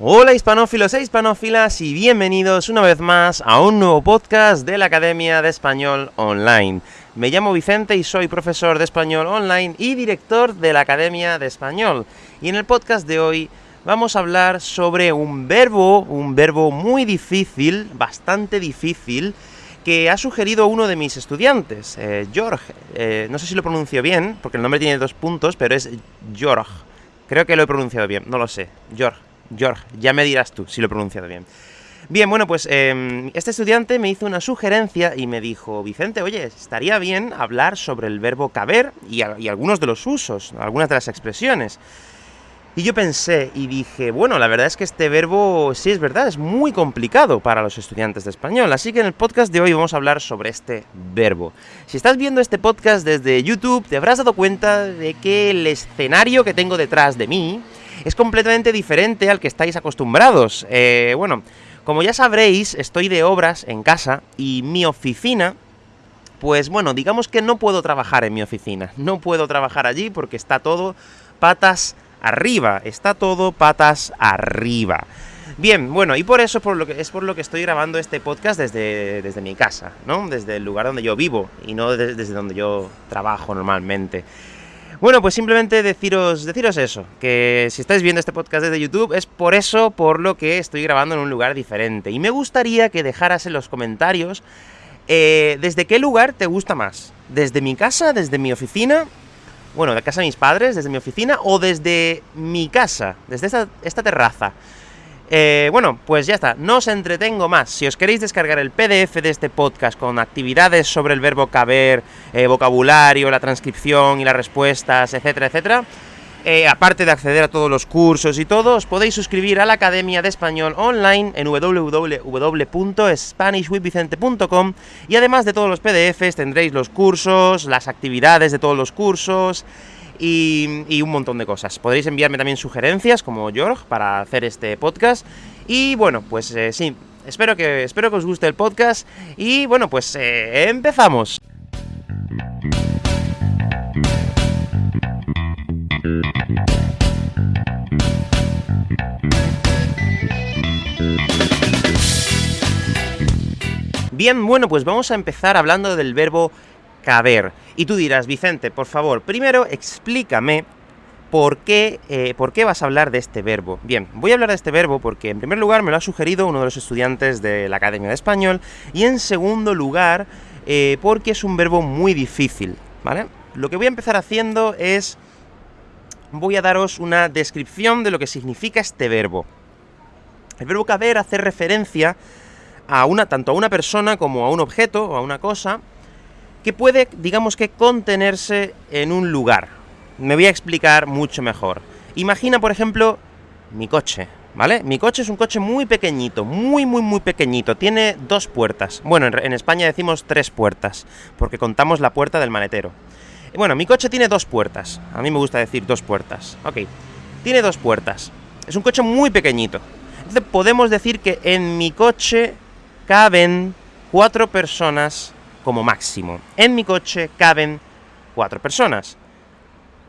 Hola hispanófilos e hispanófilas y bienvenidos una vez más a un nuevo podcast de la Academia de Español Online. Me llamo Vicente y soy profesor de español online y director de la Academia de Español. Y en el podcast de hoy vamos a hablar sobre un verbo, un verbo muy difícil, bastante difícil, que ha sugerido uno de mis estudiantes, eh, George. Eh, no sé si lo pronuncio bien, porque el nombre tiene dos puntos, pero es George. Creo que lo he pronunciado bien, no lo sé. George. George, ya me dirás tú si lo he pronunciado bien. Bien, bueno, pues eh, este estudiante me hizo una sugerencia y me dijo, Vicente, oye, estaría bien hablar sobre el verbo caber y, y, algunos de los usos, algunas de las expresiones. Y yo pensé y dije, bueno, la verdad es que este verbo, sí es verdad, es muy complicado para los estudiantes de español, así que en el podcast de hoy vamos a hablar sobre este verbo. Si estás viendo este podcast desde YouTube, te habrás dado cuenta de que el escenario que tengo detrás de mí es completamente diferente al que estáis acostumbrados. Eh, bueno, como ya sabréis, estoy de obras en casa y mi oficina pues bueno, digamos que no puedo trabajar en mi oficina. No puedo trabajar allí porque está todo patas arriba. Está todo patas arriba. Bien, bueno, y por eso es por lo que estoy grabando este podcast desde, desde mi casa, ¿no? Desde el lugar donde yo vivo y no desde donde yo trabajo normalmente. Bueno, pues simplemente deciros, deciros eso, que si estáis viendo este podcast desde YouTube es por eso por lo que estoy grabando en un lugar diferente. Y me gustaría que dejaras en los comentarios eh, desde qué lugar te gusta más. ¿Desde mi casa, desde mi oficina? Bueno, de casa de mis padres, desde mi oficina, o desde mi casa, desde esta terraza. Eh, bueno, pues ya está, no os entretengo más. Si os queréis descargar el PDF de este podcast con actividades sobre el verbo caber, eh, vocabulario, la transcripción y las respuestas, etcétera, etcétera, eh, aparte de acceder a todos los cursos y todo, os podéis suscribir a la Academia de Español online en www.spanishwithvicente.com y además de todos los PDFs tendréis los cursos, las actividades de todos los cursos, y, un montón de cosas. Podréis enviarme también sugerencias, como George, para hacer este podcast. Y bueno, pues eh, sí, espero que, espero que os guste el podcast. Y bueno, pues eh, empezamos. Bien, bueno, pues vamos a empezar hablando del verbo caber. Y tú dirás, Vicente, por favor, primero explícame por qué, eh, por qué vas a hablar de este verbo. Bien, voy a hablar de este verbo porque, en primer lugar, me lo ha sugerido uno de los estudiantes de la Academia de Español, y en segundo lugar, eh, porque es un verbo muy difícil, ¿vale? Lo que voy a empezar haciendo es... voy a daros una descripción de lo que significa este verbo. El verbo caber hace referencia a una, tanto a una persona como a un objeto o a una cosa, que puede, digamos que, contenerse en un lugar. Me voy a explicar mucho mejor. Imagina, por ejemplo, mi coche, ¿vale? Mi coche es un coche muy pequeñito, muy, muy, muy pequeñito. Tiene dos puertas. Bueno, en, España decimos tres puertas, porque contamos la puerta del maletero. Bueno, mi coche tiene dos puertas. A mí me gusta decir dos puertas. Ok. Tiene dos puertas. Es un coche muy pequeñito. Entonces podemos decir que en mi coche caben cuatro personas como máximo. En mi coche caben cuatro personas.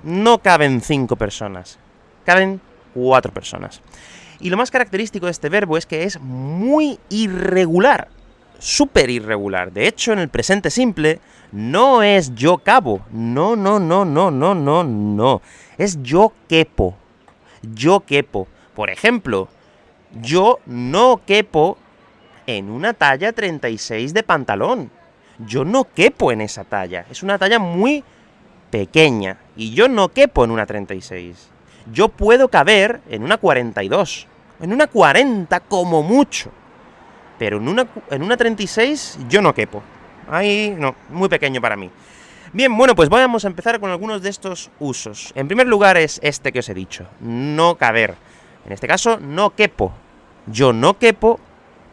No caben cinco personas. Caben cuatro personas. Y lo más característico de este verbo es que es muy irregular. Súper irregular. De hecho, en el presente simple, no es yo cabo. No, no, no, no, no, no, no. Es yo quepo. Yo quepo. Por ejemplo, yo no quepo en una talla 36 de pantalón yo no quepo en esa talla. Es una talla muy pequeña. Y yo no quepo en una 36. Yo puedo caber en una 42. En una 40 como mucho. Pero en una, en una 36 yo no quepo. Ahí no, muy pequeño para mí. Bien, bueno, pues vamos a empezar con algunos de estos usos. En primer lugar es este que os he dicho, no caber. En este caso, no quepo. Yo no quepo,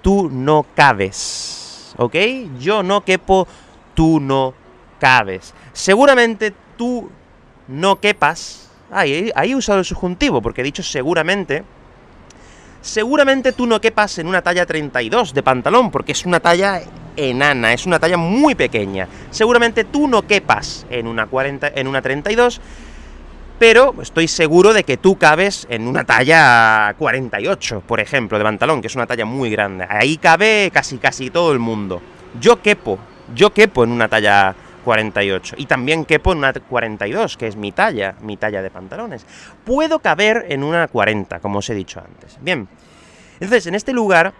tú no cabes. ¿Ok? Yo no quepo, tú no cabes. Seguramente tú no quepas... Ahí, ahí he usado el subjuntivo, porque he dicho seguramente... Seguramente tú no quepas en una talla 32 de pantalón, porque es una talla enana, es una talla muy pequeña. Seguramente tú no quepas en una, 40, en una 32, pero estoy seguro de que tú cabes en una talla 48, por ejemplo, de pantalón, que es una talla muy grande. Ahí cabe casi casi todo el mundo. Yo quepo, yo quepo en una talla 48. Y también quepo en una 42, que es mi talla, mi talla de pantalones. Puedo caber en una 40, como os he dicho antes. Bien, entonces, en este lugar,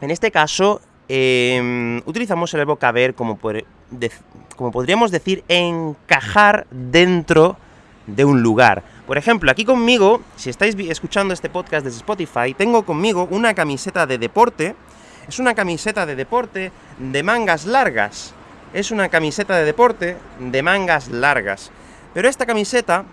en este caso, em, utilizamos el verbo caber como, como podríamos decir, encajar dentro de un lugar. Por ejemplo, aquí conmigo, si estáis escuchando este podcast desde Spotify, tengo conmigo una camiseta de deporte, es una camiseta de deporte de mangas largas, es una camiseta de deporte de mangas largas. Pero esta camiseta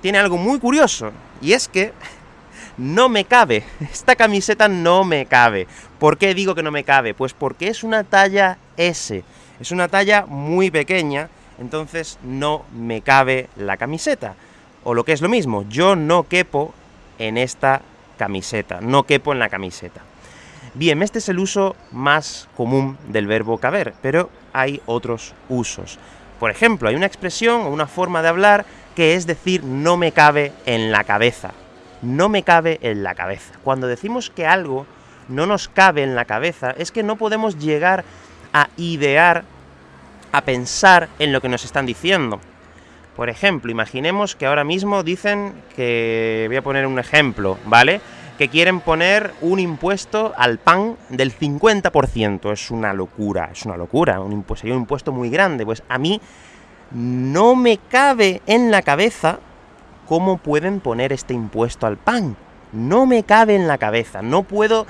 tiene algo muy curioso, y es que no me cabe. Esta camiseta no me cabe. ¿Por qué digo que no me cabe? Pues porque es una talla S. Es una talla muy pequeña, entonces no me cabe la camiseta. O lo que es lo mismo, yo no quepo en esta camiseta, no quepo en la camiseta. Bien, este es el uso más común del verbo caber, pero hay otros usos. Por ejemplo, hay una expresión o una forma de hablar que es decir no me cabe en la cabeza. No me cabe en la cabeza. Cuando decimos que algo no nos cabe en la cabeza, es que no podemos llegar a idear, a pensar en lo que nos están diciendo. Por ejemplo, imaginemos que ahora mismo dicen que... voy a poner un ejemplo, ¿vale?, que quieren poner un impuesto al pan del 50%. Es una locura, es una locura, un impuesto, sería un impuesto muy grande. Pues a mí no me cabe en la cabeza cómo pueden poner este impuesto al pan. No me cabe en la cabeza, no puedo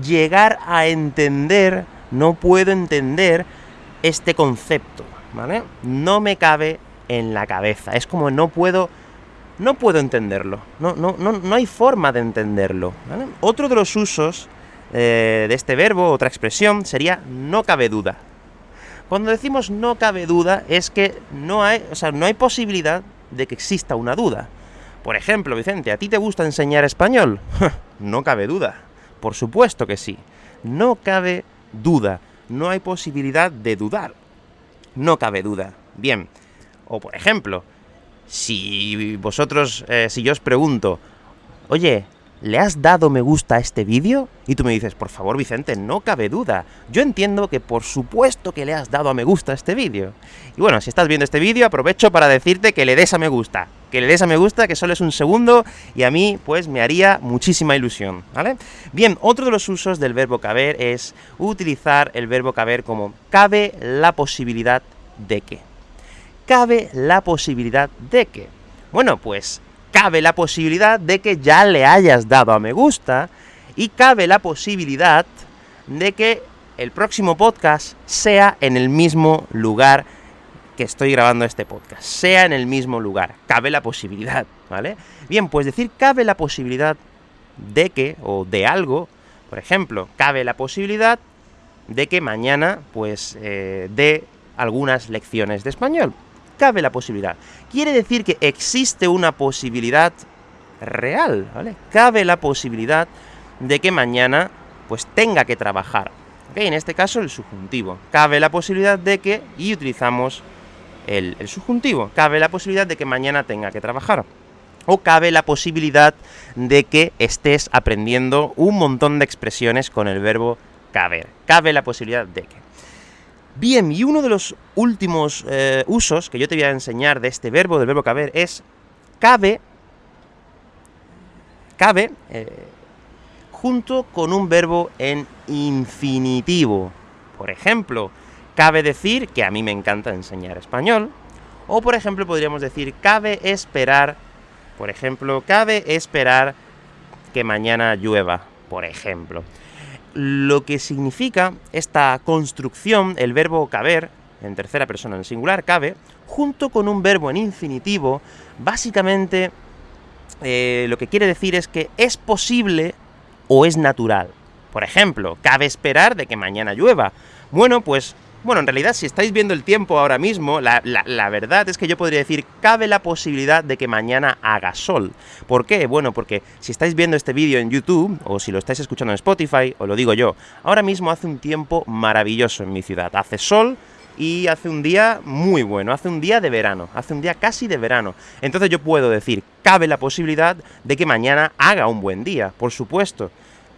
llegar a entender, no puedo entender este concepto, ¿vale? No me cabe en la cabeza, es como no puedo no puedo entenderlo. No, no, no, no hay forma de entenderlo. Otro de los usos eh, de este verbo, otra expresión, sería no cabe duda. Cuando decimos no cabe duda, es que no hay, o sea, no hay posibilidad de que exista una duda. Por ejemplo, Vicente, ¿a ti te gusta enseñar español? no cabe duda. Por supuesto que sí. No cabe duda. No hay posibilidad de dudar. No cabe duda. Bien. O por ejemplo, si vosotros, eh, si yo os pregunto, oye, ¿le has dado me gusta a este vídeo? Y tú me dices, por favor Vicente, no cabe duda. Yo entiendo que por supuesto que le has dado a me gusta a este vídeo. Y bueno, si estás viendo este vídeo, aprovecho para decirte que le des a me gusta. Que le des a me gusta, que solo es un segundo, y a mí, pues, me haría muchísima ilusión, ¿vale? Bien, otro de los usos del verbo caber es utilizar el verbo caber como cabe la posibilidad de que cabe la posibilidad de que... Bueno, pues cabe la posibilidad de que ya le hayas dado a me gusta, y cabe la posibilidad de que el próximo podcast sea en el mismo lugar que estoy grabando este podcast, sea en el mismo lugar, cabe la posibilidad, ¿vale? Bien, pues decir cabe la posibilidad de que, o de algo, por ejemplo, cabe la posibilidad de que mañana, pues, eh, dé algunas lecciones de español cabe la posibilidad. Quiere decir que existe una posibilidad real, ¿vale? Cabe la posibilidad de que mañana, pues, tenga que trabajar. En este caso, el subjuntivo. Cabe la posibilidad de que... y utilizamos el, subjuntivo. Cabe la posibilidad de que mañana tenga que trabajar. O cabe la posibilidad de que estés aprendiendo un montón de expresiones con el verbo caber. Cabe la posibilidad de que. Bien, y uno de los últimos eh, usos que yo te voy a enseñar de este verbo, del verbo caber, es cabe, cabe, eh, junto con un verbo en infinitivo. Por ejemplo, cabe decir que a mí me encanta enseñar español, o por ejemplo podríamos decir, cabe esperar, por ejemplo, cabe esperar que mañana llueva, por ejemplo lo que significa esta construcción, el verbo caber, en tercera persona en singular, cabe, junto con un verbo en infinitivo, básicamente eh, lo que quiere decir es que es posible o es natural. Por ejemplo, cabe esperar de que mañana llueva. Bueno, pues bueno, en realidad, si estáis viendo el tiempo ahora mismo, la, verdad es que yo podría decir, cabe la posibilidad de que mañana haga sol. ¿Por qué? Bueno, porque si estáis viendo este vídeo en YouTube, o si lo estáis escuchando en Spotify, o lo digo yo, ahora mismo hace un tiempo maravilloso en mi ciudad. Hace sol, y hace un día muy bueno, hace un día de verano, hace un día casi de verano. Entonces yo puedo decir, cabe la posibilidad de que mañana haga un buen día, por supuesto.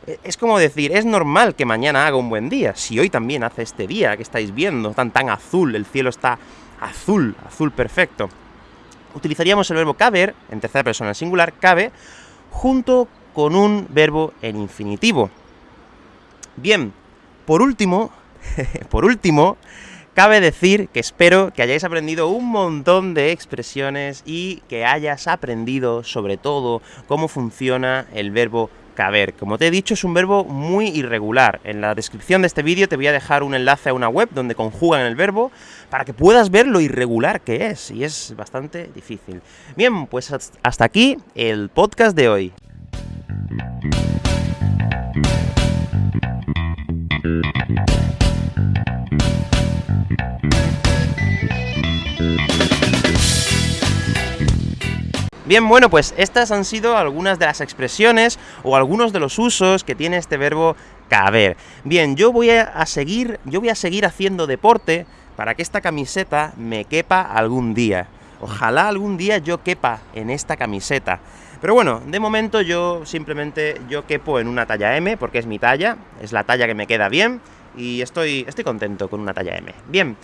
Es como decir, es normal que mañana haga un buen día, si hoy también hace este día que estáis viendo, tan tan azul, el cielo está azul, azul perfecto. Utilizaríamos el verbo caber, en tercera persona singular, cabe, junto con un verbo en infinitivo. Bien, por último, por último, cabe decir que espero que hayáis aprendido un montón de expresiones y que hayas aprendido, sobre todo, cómo funciona el verbo caber. Como te he dicho, es un verbo muy irregular. En la descripción de este vídeo te voy a dejar un enlace a una web donde conjugan el verbo, para que puedas ver lo irregular que es, y es bastante difícil. Bien, pues hasta aquí el podcast de hoy. Bien, bueno, pues estas han sido algunas de las expresiones o algunos de los usos que tiene este verbo caber. Bien, yo voy a seguir, yo voy a seguir haciendo deporte para que esta camiseta me quepa algún día. Ojalá algún día yo quepa en esta camiseta. Pero bueno, de momento yo simplemente yo quepo en una talla M, porque es mi talla, es la talla que me queda bien, y estoy, estoy contento con una talla M. Bien,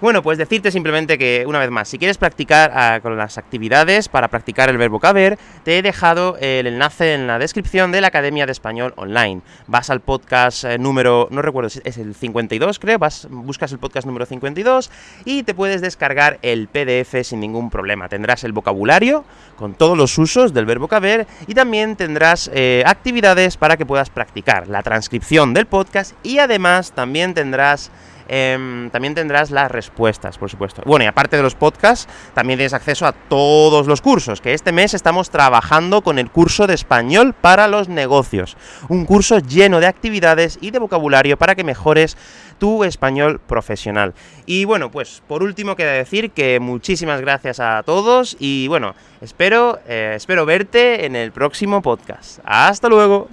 bueno, pues decirte simplemente que, una vez más, si quieres practicar ah, con las actividades para practicar el verbo caber, te he dejado el enlace en la descripción de la Academia de Español Online. Vas al podcast eh, número, no recuerdo, es el 52 creo, vas, buscas el podcast número 52 y te puedes descargar el PDF sin ningún problema. Tendrás el vocabulario con todos los usos del verbo caber y también tendrás eh, actividades para que puedas practicar la transcripción del podcast y además también tendrás Em, también tendrás las respuestas, por supuesto. Bueno, y aparte de los podcasts, también tienes acceso a todos los cursos, que este mes estamos trabajando con el curso de español para los negocios. Un curso lleno de actividades y de vocabulario para que mejores tu español profesional. Y bueno, pues por último queda decir que muchísimas gracias a todos y bueno, espero, eh, espero verte en el próximo podcast. ¡Hasta luego!